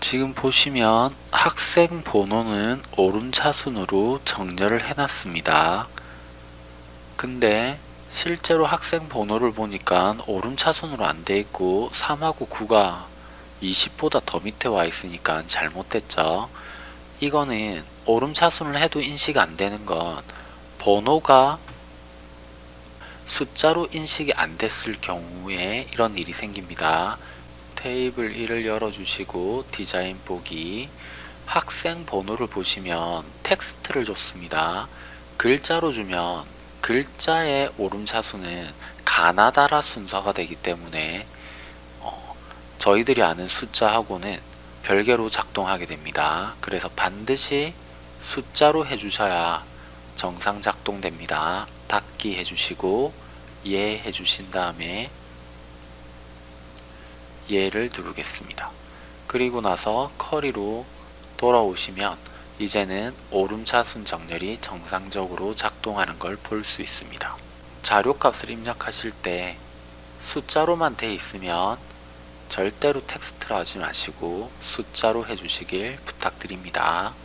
지금 보시면 학생 번호는 오름차순으로 정렬을 해놨습니다. 근데 실제로 학생 번호를 보니까 오름차순으로 안 돼 있고 3하고 9가 20보다 더 밑에 와 있으니까 잘못됐죠. 이거는 오름차순을 해도 인식 안 되는 건 번호가 숫자로 인식이 안 됐을 경우에 이런 일이 생깁니다. 테이블 1을 열어주시고 디자인 보기 학생 번호를 보시면 텍스트를 줬습니다. 글자로 주면 글자의 오름차수는 가나다라 순서가 되기 때문에 어, 저희들이 아는 숫자하고는 별개로 작동하게 됩니다. 그래서 반드시 숫자로 해주셔야 정상 작동됩니다. 닫기 해주시고 예 해주신 다음에 예를 누르겠습니다. 그리고 나서 커리로 돌아오시면 이제는 오름차순 정렬이 정상적으로 작동하는 걸 볼 수 있습니다. 자료값을 입력하실 때 숫자로만 돼 있으면 절대로 텍스트로 하지 마시고 숫자로 해주시길 부탁드립니다.